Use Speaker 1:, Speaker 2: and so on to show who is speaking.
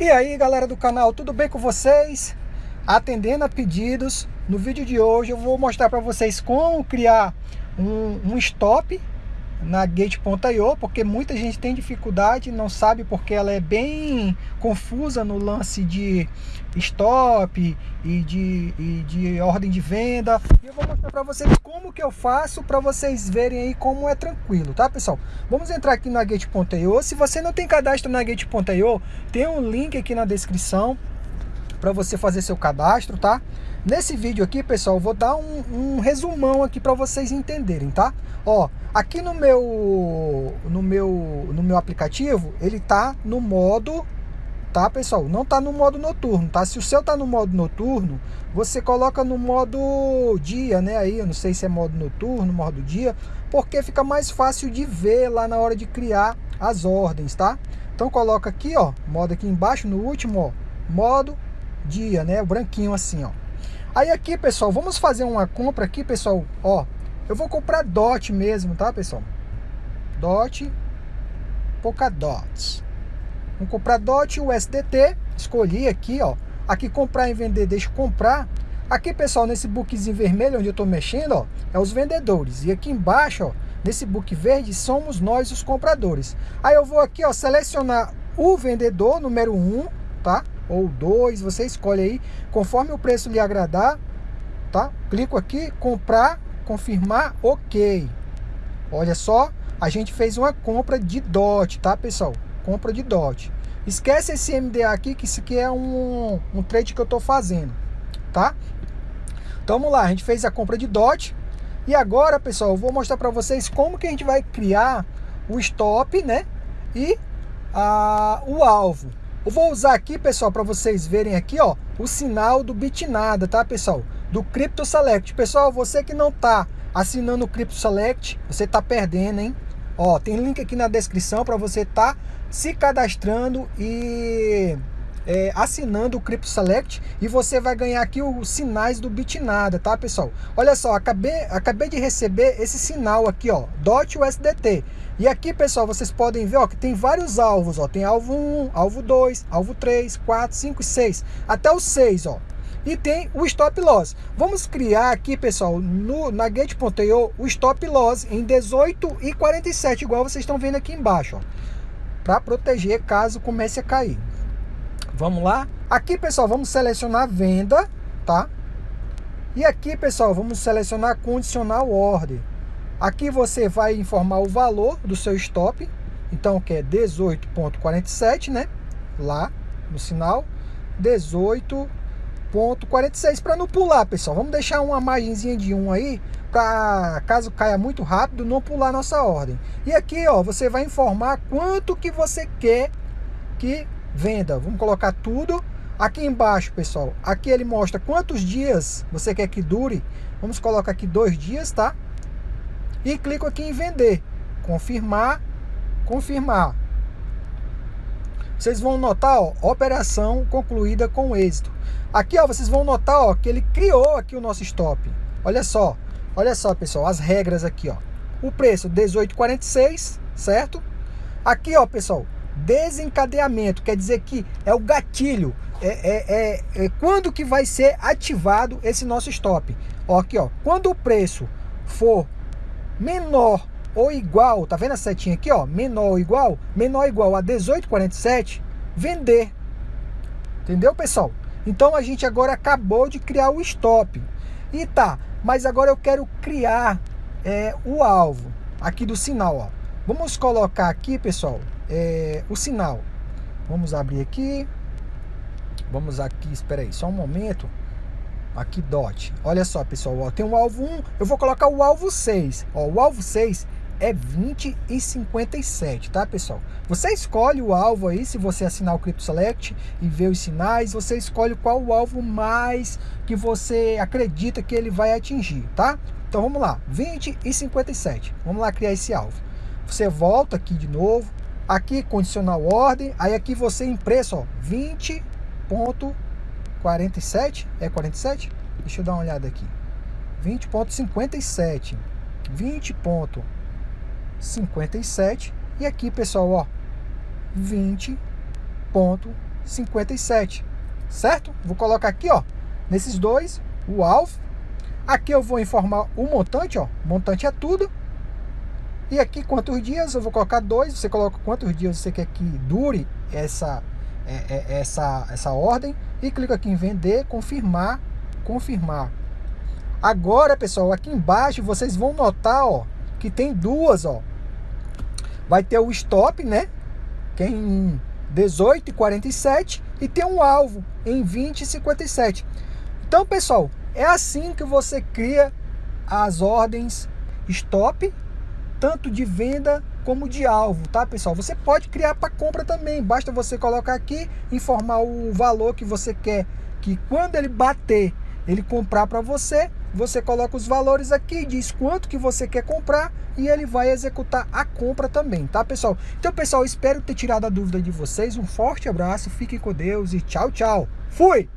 Speaker 1: E aí galera do canal, tudo bem com vocês? Atendendo a pedidos, no vídeo de hoje eu vou mostrar para vocês como criar um, um stop na Gate.io, porque muita gente tem dificuldade, não sabe porque ela é bem confusa no lance de stop e de, e de ordem de venda. E eu vou mostrar para vocês como que eu faço para vocês verem aí como é tranquilo, tá pessoal? Vamos entrar aqui na Gate.io. Se você não tem cadastro na Gate.io, tem um link aqui na descrição para você fazer seu cadastro, tá? Nesse vídeo aqui, pessoal, vou dar um, um resumão aqui para vocês entenderem, tá? Ó, aqui no meu, no meu, no meu aplicativo, ele tá no modo, tá, pessoal? Não tá no modo noturno, tá? Se o seu tá no modo noturno, você coloca no modo dia, né? Aí, eu não sei se é modo noturno, modo dia, porque fica mais fácil de ver lá na hora de criar as ordens, tá? Então coloca aqui, ó, modo aqui embaixo, no último, ó, modo dia, né? O branquinho assim, ó. Aí aqui, pessoal, vamos fazer uma compra aqui, pessoal, ó. Eu vou comprar DOT mesmo, tá, pessoal? DOT, Polkadot. Vamos comprar DOT, USDT, escolhi aqui, ó. Aqui comprar e vender, deixa comprar. Aqui, pessoal, nesse bookzinho vermelho onde eu tô mexendo, ó, é os vendedores. E aqui embaixo, ó, nesse book verde, somos nós os compradores. Aí eu vou aqui, ó, selecionar o vendedor número 1, tá? ou dois, você escolhe aí, conforme o preço lhe agradar, tá? Clico aqui, comprar, confirmar, ok. Olha só, a gente fez uma compra de DOT, tá, pessoal? Compra de DOT. Esquece esse MDA aqui, que isso aqui é um, um trade que eu tô fazendo, tá? Então vamos lá, a gente fez a compra de DOT. E agora, pessoal, eu vou mostrar para vocês como que a gente vai criar o stop, né? E a, o alvo. Eu vou usar aqui, pessoal, para vocês verem aqui, ó, o sinal do Bitnada, tá, pessoal? Do Crypto Select. Pessoal, você que não tá assinando o Crypto Select, você tá perdendo, hein? Ó, tem link aqui na descrição para você tá se cadastrando e é, assinando o Crypto Select e você vai ganhar aqui os sinais do Bitnada, tá, pessoal? Olha só, acabei, acabei de receber esse sinal aqui, ó, DOT USDT. E aqui, pessoal, vocês podem ver ó, que tem vários alvos. Ó. Tem alvo 1, alvo 2, alvo 3, 4, 5 e 6. Até o 6, ó. E tem o stop loss. Vamos criar aqui, pessoal, no, na Gate.io, o stop loss em 18 e 47, igual vocês estão vendo aqui embaixo, Para proteger caso comece a cair. Vamos lá? Aqui, pessoal, vamos selecionar venda, tá? E aqui, pessoal, vamos selecionar condicional ordem. Aqui você vai informar o valor do seu stop, então que é 18.47, né? Lá no sinal, 18.46 para não pular, pessoal. Vamos deixar uma margenzinha de 1 aí para caso caia muito rápido não pular nossa ordem. E aqui, ó, você vai informar quanto que você quer que venda. Vamos colocar tudo aqui embaixo, pessoal. Aqui ele mostra quantos dias você quer que dure. Vamos colocar aqui dois dias, tá? e clico aqui em vender. Confirmar, confirmar. Vocês vão notar, ó, operação concluída com êxito. Aqui, ó, vocês vão notar, ó, que ele criou aqui o nosso stop. Olha só, olha só, pessoal, as regras aqui, ó. O preço 18,46, certo? Aqui, ó, pessoal, desencadeamento, quer dizer que é o gatilho, é, é, é, é, quando que vai ser ativado esse nosso stop. Ó, aqui, ó, quando o preço for menor ou igual, tá vendo a setinha aqui, ó? Menor ou igual, menor ou igual a 18,47, vender. Entendeu, pessoal? Então a gente agora acabou de criar o stop. E tá, mas agora eu quero criar é, o alvo aqui do sinal, ó. Vamos colocar aqui, pessoal, é, o sinal. Vamos abrir aqui. Vamos aqui, espera aí, só um momento. Aqui dot. Olha só, pessoal, ó, tem um alvo 1, eu vou colocar o alvo 6. Ó, o alvo 6 é 20 e 57, tá, pessoal? Você escolhe o alvo aí, se você assinar o Crypto Select e ver os sinais, você escolhe qual o alvo mais que você acredita que ele vai atingir, tá? Então vamos lá, 20 e 57. Vamos lá criar esse alvo. Você volta aqui de novo, aqui condicional ordem, aí aqui você em ó, 20 ponto 47, é 47? Deixa eu dar uma olhada aqui. 20.57. 20.57 e aqui, pessoal, ó, 20.57. 20,57, certo? Vou colocar aqui, ó, nesses dois, o alvo. Aqui eu vou informar o montante, ó, montante é tudo. E aqui quantos dias, eu vou colocar dois, você coloca quantos dias você quer que dure essa, é, é, essa, essa ordem. E clica aqui em vender, confirmar, confirmar. Agora, pessoal, aqui embaixo vocês vão notar, ó, que tem duas, ó. Vai ter o stop, né? Que é em 18,47 e tem um alvo em 20,57. Então, pessoal, é assim que você cria as ordens stop, tanto de venda como de alvo, tá, pessoal? Você pode criar para compra também. Basta você colocar aqui, informar o valor que você quer que quando ele bater, ele comprar para você você coloca os valores aqui, diz quanto que você quer comprar e ele vai executar a compra também, tá pessoal? Então pessoal, espero ter tirado a dúvida de vocês, um forte abraço, fiquem com Deus e tchau, tchau. Fui!